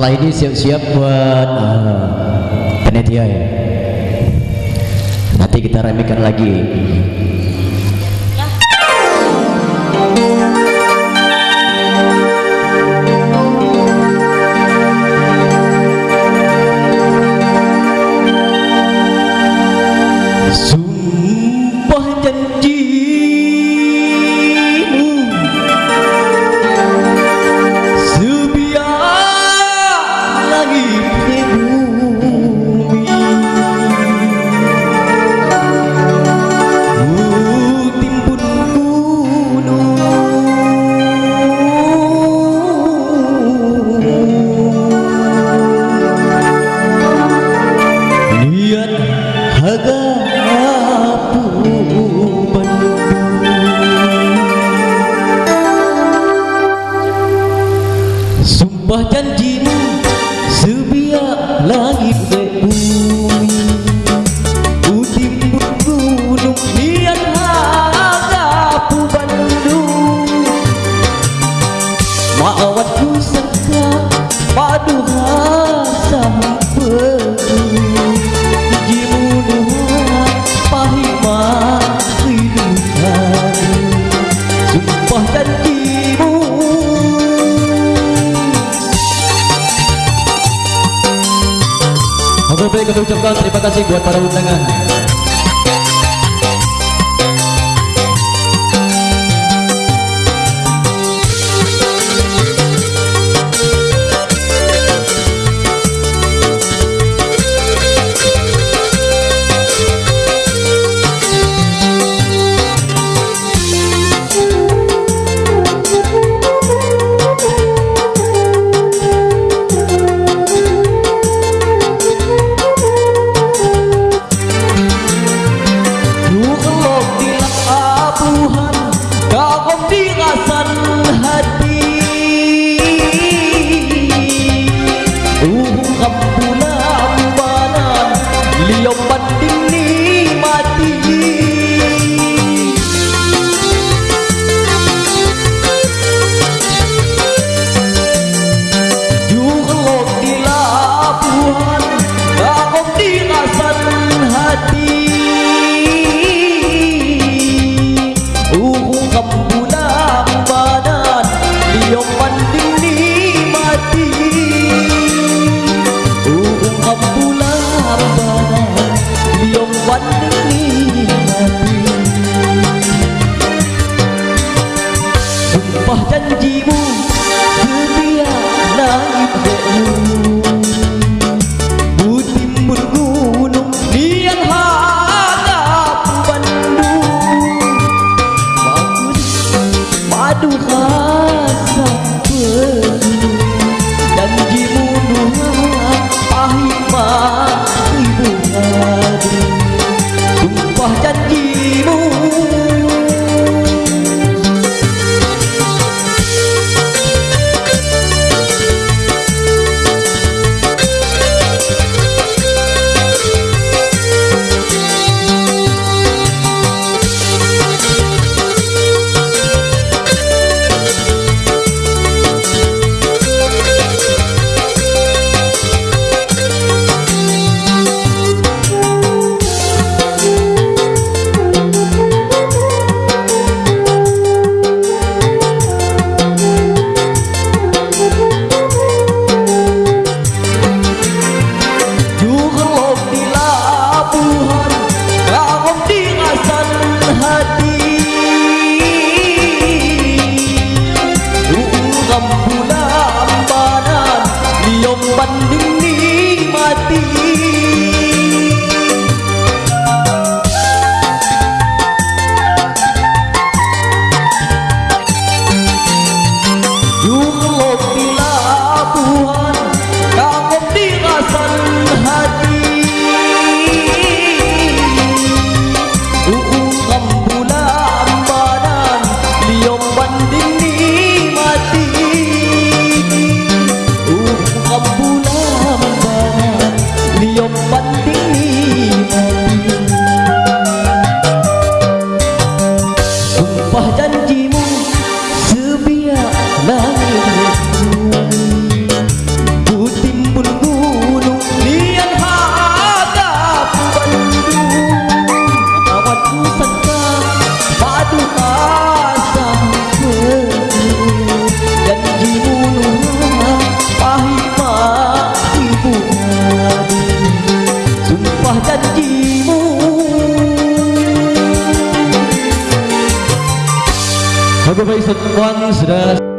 setelah ini siap-siap buat uh, panitia ya. Nanti kita remikan lagi Sumpah janjimu sebiak langit kami ucapkan terima kasih buat para undangan Tuhan kau om hati. ti. Bapak Ibu sudah